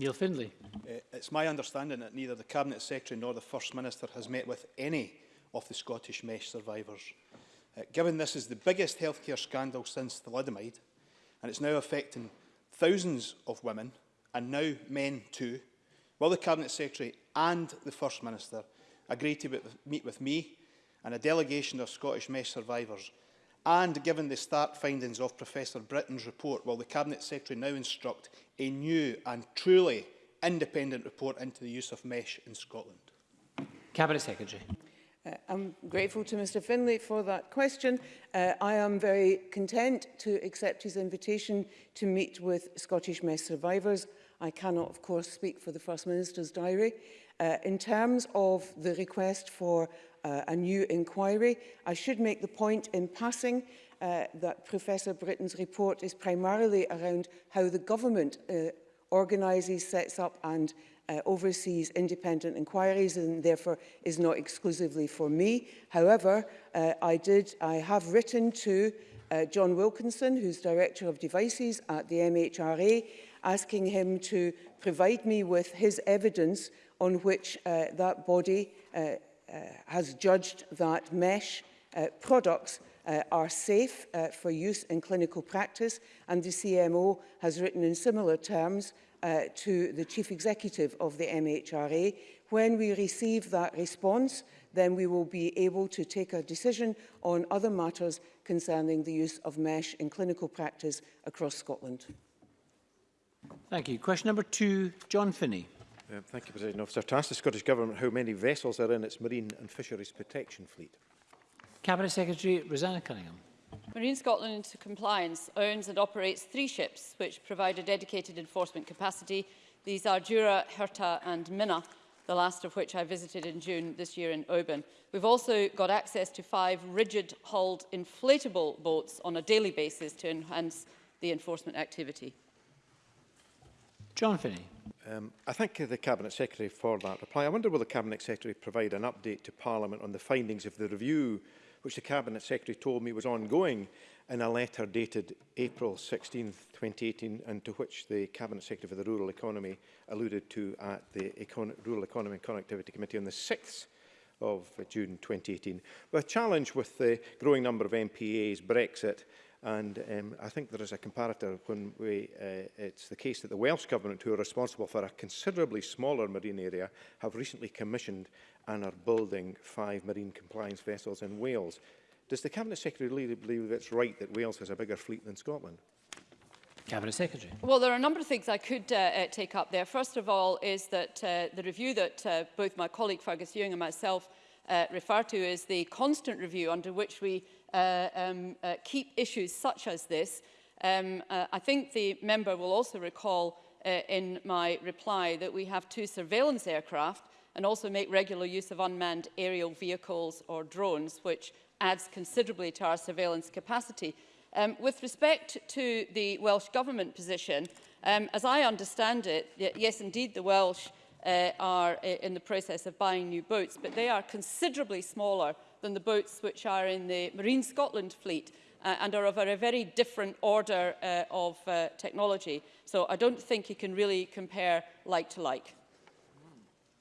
Neil Findlay. Uh, it's my understanding that neither the Cabinet Secretary nor the First Minister has met with any of the Scottish mesh survivors. Uh, given this is the biggest healthcare scandal since thalidomide, and it's now affecting thousands of women, and now men too, will the Cabinet Secretary and the First Minister agree to meet with me and a delegation of Scottish mesh survivors and given the stark findings of Professor Britton's report, will the Cabinet Secretary now instruct a new and truly independent report into the use of mesh in Scotland? Cabinet Secretary. Uh, I'm grateful to Mr Finlay for that question. Uh, I am very content to accept his invitation to meet with Scottish mess survivors. I cannot, of course, speak for the First Minister's diary. Uh, in terms of the request for uh, a new inquiry, I should make the point in passing uh, that Professor Britton's report is primarily around how the government uh, organises, sets up and uh, oversees independent inquiries and therefore is not exclusively for me. However, uh, I, did, I have written to uh, John Wilkinson, who's Director of Devices at the MHRA, asking him to provide me with his evidence on which uh, that body uh, uh, has judged that mesh uh, products uh, are safe uh, for use in clinical practice and the CMO has written in similar terms uh, to the Chief Executive of the MHRA. When we receive that response, then we will be able to take a decision on other matters concerning the use of mesh in clinical practice across Scotland. Thank you. Question number two, John Finney. Uh, thank you, President Officer. To ask the Scottish Government how many vessels are in its marine and fisheries protection fleet. Cabinet Secretary Rosanna Cunningham. Marine Scotland into compliance owns and operates three ships which provide a dedicated enforcement capacity. These are Jura, Herta and Minna, the last of which I visited in June this year in Oban. We've also got access to five rigid hulled inflatable boats on a daily basis to enhance the enforcement activity. John Finney. Um, I thank the Cabinet Secretary for that reply. I wonder will the Cabinet Secretary provide an update to Parliament on the findings of the review which the Cabinet Secretary told me was ongoing in a letter dated April 16, 2018, and to which the Cabinet Secretary for the Rural Economy alluded to at the Econ Rural Economy and Connectivity Committee on the 6th of June 2018. The challenge with the growing number of MPAs, Brexit And um, I think there is a comparator when we, uh, it's the case that the Welsh Government, who are responsible for a considerably smaller marine area, have recently commissioned and are building five marine compliance vessels in Wales. Does the Cabinet Secretary really believe it's right that Wales has a bigger fleet than Scotland? Cabinet Secretary. Well, there are a number of things I could uh, uh, take up there. First of all is that uh, the review that uh, both my colleague Fergus Ewing and myself uh, refer to is the constant review under which we uh, um, uh, keep issues such as this. Um, uh, I think the member will also recall uh, in my reply that we have two surveillance aircraft and also make regular use of unmanned aerial vehicles or drones, which adds considerably to our surveillance capacity. Um, with respect to the Welsh Government position, um, as I understand it, yes, indeed, the Welsh uh, are uh, in the process of buying new boats, but they are considerably smaller than the boats which are in the Marine Scotland fleet uh, and are of a, very different order uh, of uh, technology. So I don't think you can really compare like to like.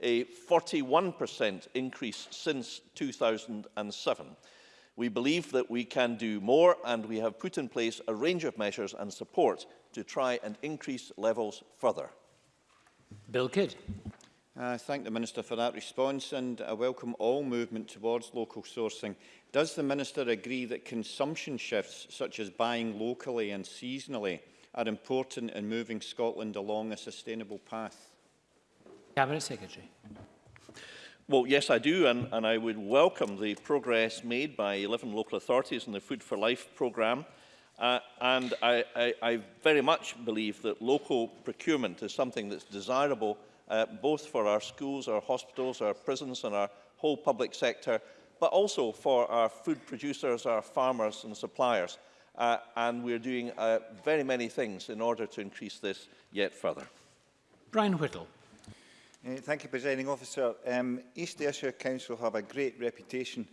a 41% increase since 2007. We believe that we can do more and we have put in place a range of measures and support to try and increase levels further. Bill Kidd. I thank the Minister for that response and I welcome all movement towards local sourcing. Does the Minister agree that consumption shifts such as buying locally and seasonally are important in moving Scotland along a sustainable path? Cabinet Secretary. Well, yes, I do, and, and I would welcome the progress made by 11 local authorities in the Food for Life programme Uh, and I, I, I very much believe that local procurement is something that's desirable uh, both for our schools, our hospitals, our prisons and our whole public sector, but also for our food producers, our farmers and suppliers. Uh, and we're doing uh, very many things in order to increase this yet further. Brian Whittle. Uh, thank you, Presiding Officer. Um, East Ayrshire Council have a great reputation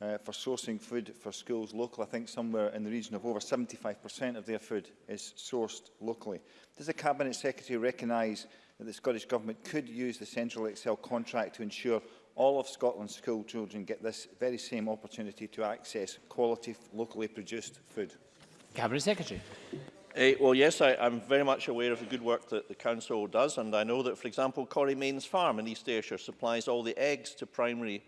uh, for sourcing food for schools local. I think somewhere in the region of over 75% of their food is sourced locally. Does the Cabinet Secretary recognise that the Scottish Government could use the Central Excel contract to ensure all of Scotland's school children get this very same opportunity to access quality, locally produced food? Cabinet Secretary. Uh, well, yes, I, I'm very much aware of the good work that the Council does, and I know that, for example, Corrie Mains Farm in East Ayrshire supplies all the eggs to primary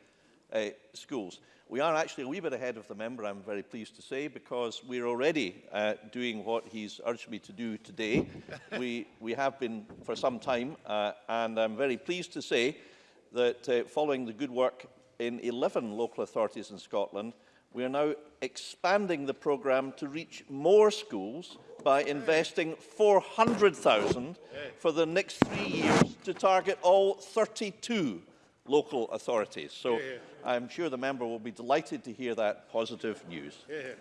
uh, schools. We are actually a wee bit ahead of the member, I'm very pleased to say, because we're already uh, doing what he's urged me to do today. we, we have been for some time, uh, and I'm very pleased to say that uh, following the good work in 11 local authorities in Scotland, we are now expanding the programme to reach more schools by investing 400,000 for the next three years to target all 32 local authorities. So yeah, yeah. I'm sure the member will be delighted to hear that positive news. Yeah,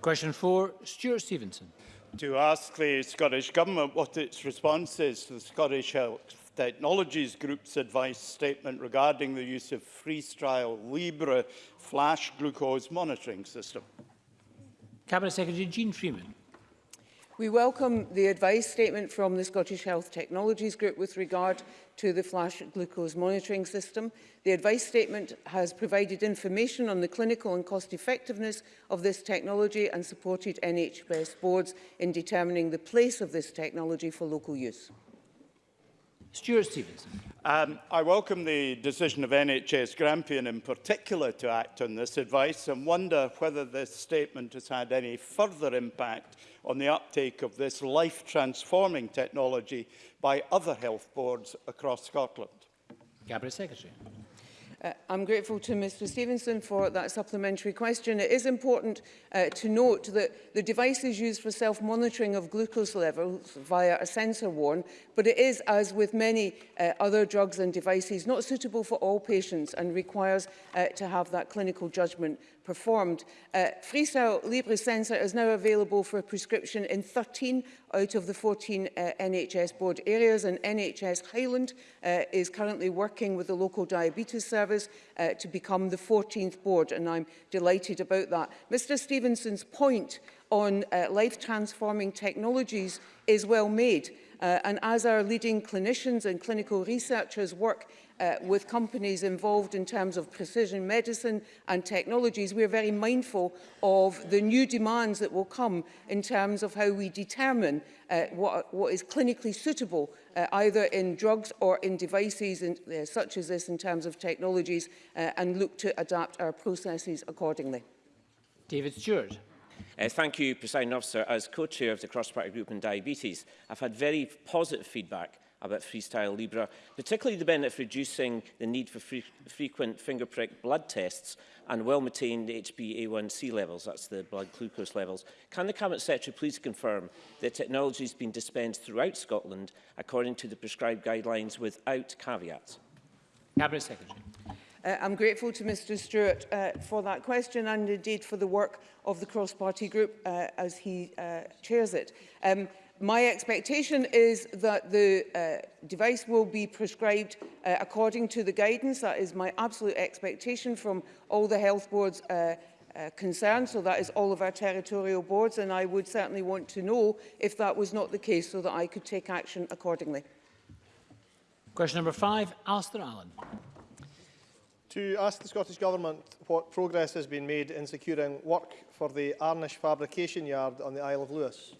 Question four, Stuart Stevenson. To ask the Scottish Government what its response is to the Scottish Health Technologies Group's advice statement regarding the use of freestyle Libre flash glucose monitoring system. Cabinet Secretary Jean Freeman. We welcome the advice statement from the Scottish Health Technologies Group with regard to the flash glucose monitoring system. The advice statement has provided information on the clinical and cost effectiveness of this technology and supported NHS boards in determining the place of this technology for local use. Stuart Stevenson. Um, I welcome the decision of NHS Grampian in particular to act on this advice and wonder whether this statement has had any further impact on the uptake of this life-transforming technology by other health boards across Scotland. Cabinet Secretary. Uh, I'm grateful to Mr Stevenson for that supplementary question. It is important uh, to note that the device is used for self-monitoring of glucose levels via a sensor worn, but it is, as with many uh, other drugs and devices, not suitable for all patients and requires uh, to have that clinical judgment performed. Uh, Freestyle Libre sensor is now available for a prescription in 13 out of the 14 uh, NHS board areas and NHS Highland uh, is currently working with the local diabetes service Service uh, to become the 14th board, and I'm delighted about that. Mr Stevenson's point on uh, life-transforming technologies is well made. Uh, and as our leading clinicians and clinical researchers work uh, with companies involved in terms of precision medicine and technologies, we are very mindful of the new demands that will come in terms of how we determine uh, what, what is clinically suitable, uh, either in drugs or in devices in, uh, such as this in terms of technologies, uh, and look to adapt our processes accordingly. David Stewart. Uh, thank you, President Officer. As co-chair of the cross-party group on diabetes, I've had very positive feedback about Freestyle Libre, particularly the benefit of reducing the need for free, frequent finger prick blood tests and well-maintained HbA1c levels, that's the blood glucose levels. Can the Cabinet Secretary please confirm that technology has been dispensed throughout Scotland according to the prescribed guidelines without caveats? Cabinet Secretary. Uh, I'm grateful to Mr Stewart uh, for that question and indeed for the work of the cross-party group uh, as he uh, chairs it. Um, my expectation is that the uh, device will be prescribed uh, according to the guidance. That is my absolute expectation from all the health boards uh, uh, concerned, so that is all of our territorial boards, and I would certainly want to know if that was not the case so that I could take action accordingly. Question number five, Alistair Allen. to ask the Scottish Government what progress has been made in securing work for the Arnish fabrication yard on the Isle of Lewis.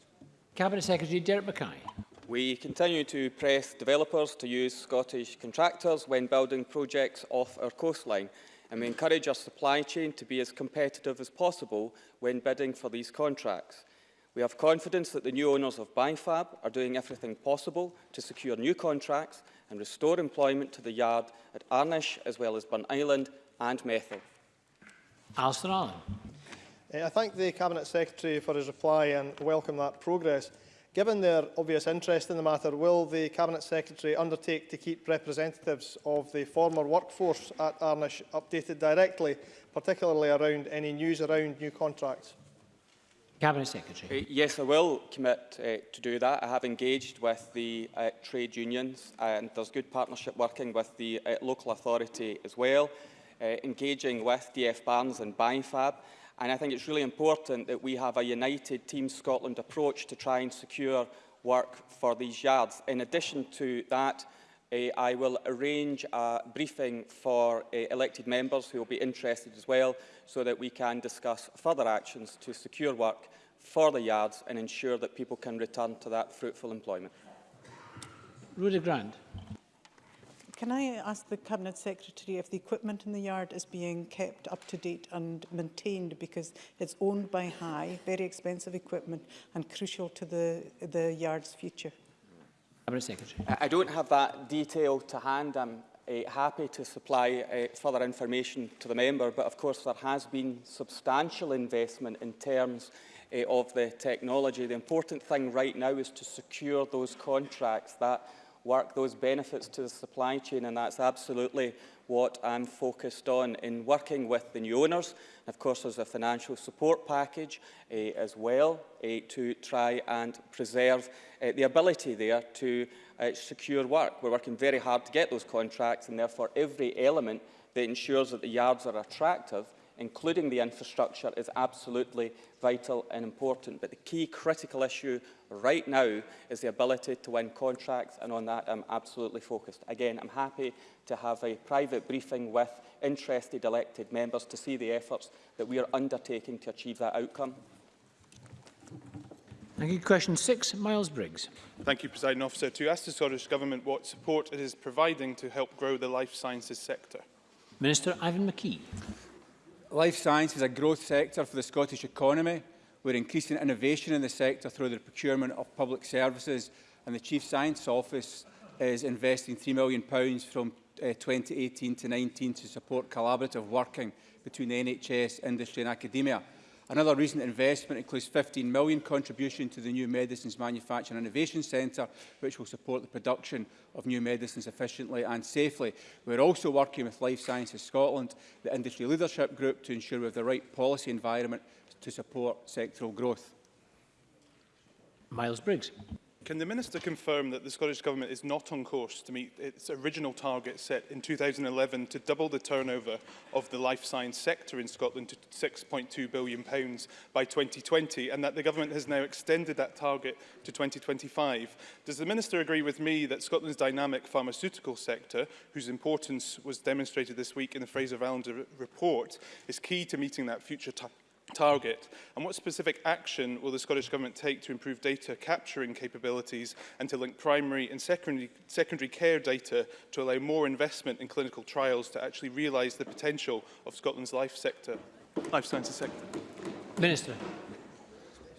Cabinet Secretary Derek Mackay. We continue to press developers to use Scottish contractors when building projects off our coastline and we encourage our supply chain to be as competitive as possible when bidding for these contracts. We have confidence that the new owners of Bifab are doing everything possible to secure new contracts and restore employment to the yard at Arnish as well as Burn Island and Methil. Alistair Allen. Eh, I thank the Cabinet Secretary for his reply and welcome that progress. Given their obvious interest in the matter, will the Cabinet Secretary undertake to keep representatives of the former workforce at Arnish updated directly, particularly around any news around new contracts? Cabinet Secretary. Uh, yes, I will commit uh, to do that. I have engaged with the uh, trade unions and there's good partnership working with the uh, local authority as well, uh, engaging with DF Barnes and BIFAB. And I think it's really important that we have a united Team Scotland approach to try and secure work for these yards. In addition to that, uh, I will arrange a briefing for uh, elected members who will be interested as well so that we can discuss further actions to secure work for the yards and ensure that people can return to that fruitful employment. Rudy Grand. Can I ask the Cabinet Secretary if the equipment in the yard is being kept up to date and maintained because it's owned by High, very expensive equipment and crucial to the, the yard's future? Cabinet Secretary. I don't have that detail to hand. I'm uh, happy to supply uh, further information to the member, but of course there has been substantial investment in terms uh, of the technology. The important thing right now is to secure those contracts that work those benefits to the supply chain, and that's absolutely what I'm focused on in working with the new owners. Of course, there's a financial support package uh, as well uh, to try and preserve uh, the ability there to uh, secure work. We're working very hard to get those contracts, and therefore every element that ensures that the yards are attractive including the infrastructure, is absolutely vital and important. But the key critical issue right now is the ability to win contracts, and on that I'm absolutely focused. Again, I'm happy to have a private briefing with interested elected members to see the efforts that we are undertaking to achieve that outcome. Thank you. Question six, Miles Briggs. Thank you, President Officer. To ask the Scottish Government what support it is providing to help grow the life sciences sector. Minister Ivan McKee. Life science is a growth sector for the Scottish economy. We're increasing innovation in the sector through the procurement of public services and the Chief Science Office is investing £3 million from uh, eh, 2018 to 19 to support collaborative working between the NHS, industry and academia. Another recent investment includes £15 million contribution to the new Medicines Manufacturing Innovation Centre, which will support the production of new medicines efficiently and safely. We're also working with Life Sciences Scotland, the industry leadership group, to ensure we have the right policy environment to support sectoral growth. Miles Briggs. Can the Minister confirm that the Scottish Government is not on course to meet its original target set in 2011 to double the turnover of the life science sector in Scotland to £6.2 billion pounds by 2020 and that the Government has now extended that target to 2025? Does the Minister agree with me that Scotland's dynamic pharmaceutical sector, whose importance was demonstrated this week in the Fraser Vallender report, is key to meeting that future target? target? And what specific action will the Scottish Government take to improve data capturing capabilities and to link primary and secondary, secondary care data to allow more investment in clinical trials to actually realise the potential of Scotland's life sector? Life sciences sector. Minister.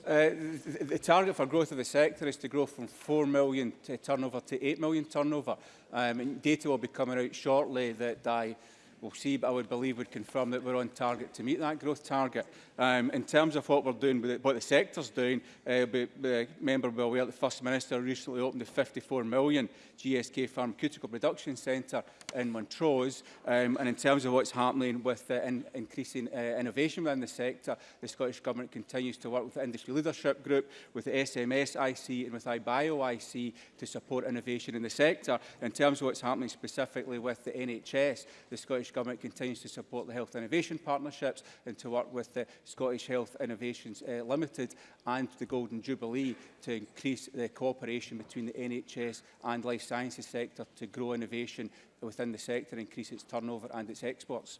Uh, the, the target for growth of the sector is to grow from 4 million to turnover to 8 million turnover. Um, and data will be coming out shortly that I we'll see, but I would believe would confirm that we're on target to meet that growth target. Um, in terms of what we're doing, with it, what the sector's doing, uh, the member will be aware the First Minister recently opened the 54 million GSK Pharmaceutical Production Centre in Montrose, um, and in terms of what's happening with uh, in, increasing uh, innovation within the sector, the Scottish Government continues to work with the Industry Leadership Group, with the SMSIC and with iBioIC to support innovation in the sector. In terms of what's happening specifically with the NHS, the Scottish Scottish Government continues to support the health innovation partnerships and to work with the Scottish Health Innovations uh, Limited and the Golden Jubilee to increase the cooperation between the NHS and life sciences sector to grow innovation within the sector, increase its turnover and its exports.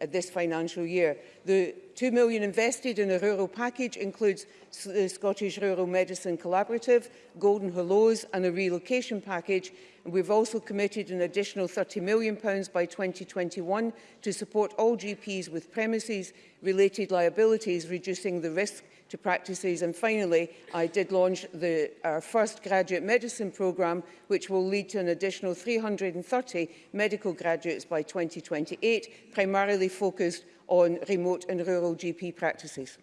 uh, this financial year. The 2 million invested in a rural package includes the uh, Scottish Rural Medicine Collaborative, Golden Hollows and a relocation package And we've also committed an additional £30 million by 2021 to support all GPs with premises related liabilities, reducing the risk to practices. And finally, I did launch the, our first graduate medicine programme, which will lead to an additional 330 medical graduates by 2028, primarily focused on remote and rural GP practices.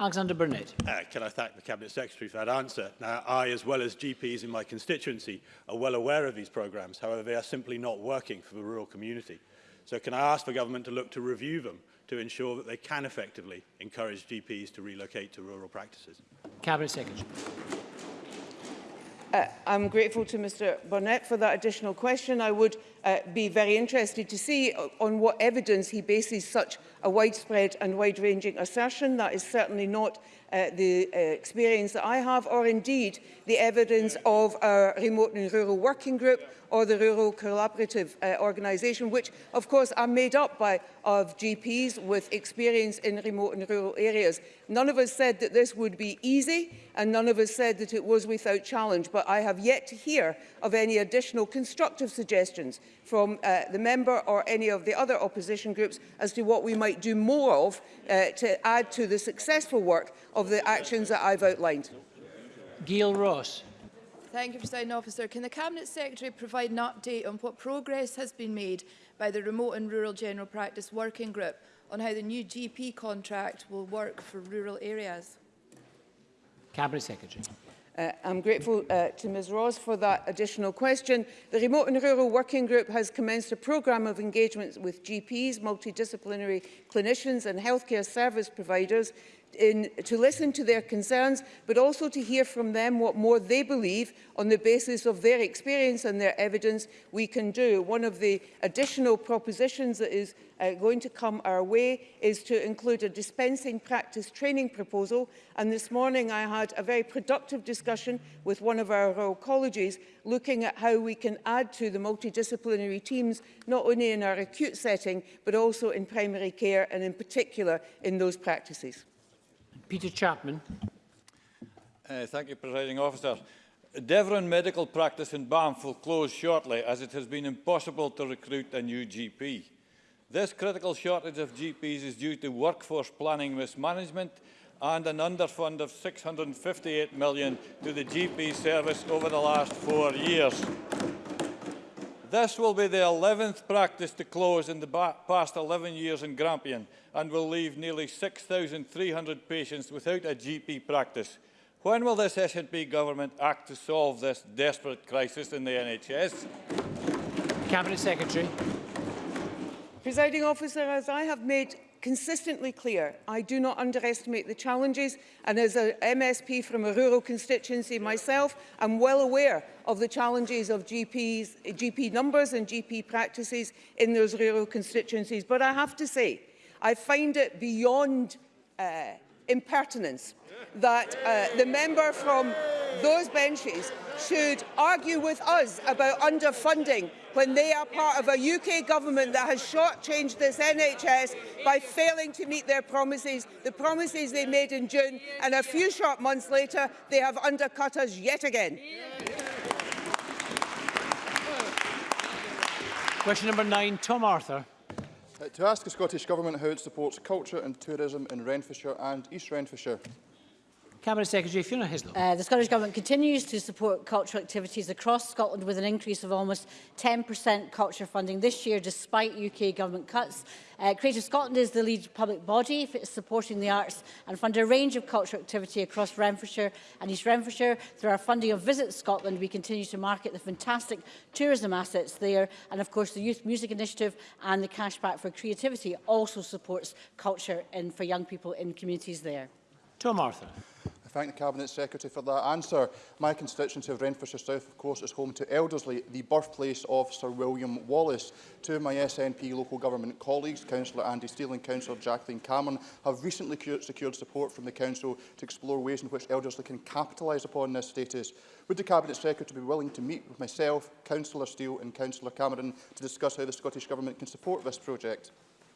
Alexander Burnett. Uh, can I thank the Cabinet Secretary for that answer? Now, I, as well as GPs in my constituency, are well aware of these programmes. However, they are simply not working for the rural community. So can I ask the government to look to review them to ensure that they can effectively encourage GPs to relocate to rural practices? Cabinet Secretary. Uh, I'm grateful to Mr Burnett for that additional question. I would uh, be very interested to see uh, on what evidence he bases such a widespread and wide-ranging assertion. That is certainly not uh, the uh, experience that I have, or indeed the evidence of our remote and rural working group or the rural collaborative uh, organisation, which of course are made up by of GPs with experience in remote and rural areas. None of us said that this would be easy and none of us said that it was without challenge, but I have yet to hear of any additional constructive suggestions from uh, the member or any of the other opposition groups as to what we might do more of uh, to add to the successful work of the actions that I've outlined. Gail Ross. Thank you, President Officer. Can the Cabinet Secretary provide an update on what progress has been made by the Remote and Rural General Practice Working Group on how the new GP contract will work for rural areas? Cabinet Secretary. Uh, I'm grateful uh, to Ms Ross for that additional question. The Remote and Rural Working Group has commenced a programme of engagements with GPs, multidisciplinary clinicians and healthcare service providers in, to listen to their concerns, but also to hear from them what more they believe on the basis of their experience and their evidence we can do. One of the additional propositions that is uh, going to come our way is to include a dispensing practice training proposal. And this morning I had a very productive discussion with one of our Royal Colleges looking at how we can add to the multidisciplinary teams, not only in our acute setting, but also in primary care and in particular in those practices. Peter Chapman. Uh, thank you, Presiding Officer. Devon medical practice in Banff will close shortly as it has been impossible to recruit a new GP. This critical shortage of GPs is due to workforce planning mismanagement and an underfund of 658 million to the GP service over the last four years. This will be the 11th practice to close in the past 11 years in Grampian and will leave nearly 6,300 patients without a GP practice. When will this SNP government act to solve this desperate crisis in the NHS? Cabinet Secretary. Presiding officer, as I have made consistently clear. I do not underestimate the challenges and as an MSP from a rural constituency myself, I'm well aware of the challenges of GPs, GP numbers and GP practices in those rural constituencies. But I have to say, I find it beyond uh, impertinence that uh, the member from those benches should argue with us about underfunding when they are part of a UK government that has shortchanged this NHS by failing to meet their promises, the promises they made in June, and a few short months later, they have undercut us yet again. Question number nine, Tom Arthur. Uh, to ask the Scottish Government how it supports culture and tourism in Renfrewshire and East Renfrewshire. Cabinet Secretary Fiona Hislop. Uh, the Scottish Government continues to support cultural activities across Scotland with an increase of almost 10% culture funding this year despite UK Government cuts. Uh, Creative Scotland is the lead public body supporting the arts and fund a range of cultural activity across Renfrewshire and East Renfrewshire. Through our funding of Visit Scotland, we continue to market the fantastic tourism assets there and of course the Youth Music Initiative and the Cashback for Creativity also supports culture in, for young people in communities there. Tom Arthur thank the Cabinet Secretary for that answer. My constituency of Renfrewshire South, of course, is home to Eldersley, the birthplace of Sir William Wallace. Two of my SNP local government colleagues, Councillor Andy Steele and Councillor Jacqueline Cameron, have recently secured support from the Council to explore ways in which Eldersley can capitalise upon this status. Would the Cabinet Secretary be willing to meet with myself, Councillor Steele and Councillor Cameron to discuss how the Scottish Government can support this project?